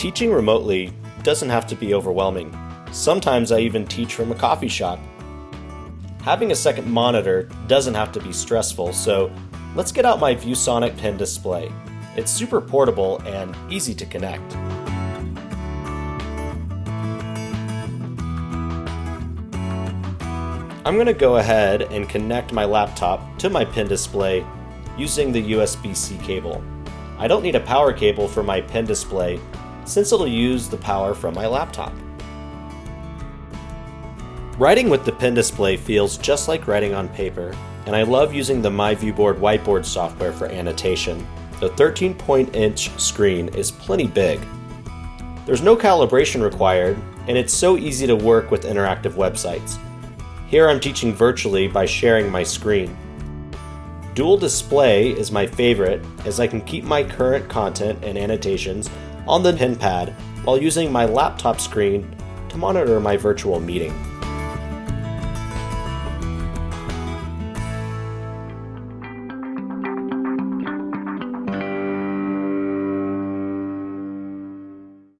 Teaching remotely doesn't have to be overwhelming. Sometimes I even teach from a coffee shop. Having a second monitor doesn't have to be stressful, so let's get out my ViewSonic pen display. It's super portable and easy to connect. I'm going to go ahead and connect my laptop to my pen display using the USB-C cable. I don't need a power cable for my pen display since it'll use the power from my laptop. Writing with the pen display feels just like writing on paper, and I love using the MyViewBoard whiteboard software for annotation. The 13 point inch screen is plenty big. There's no calibration required, and it's so easy to work with interactive websites. Here I'm teaching virtually by sharing my screen. Dual display is my favorite as I can keep my current content and annotations on the pen pad while using my laptop screen to monitor my virtual meeting.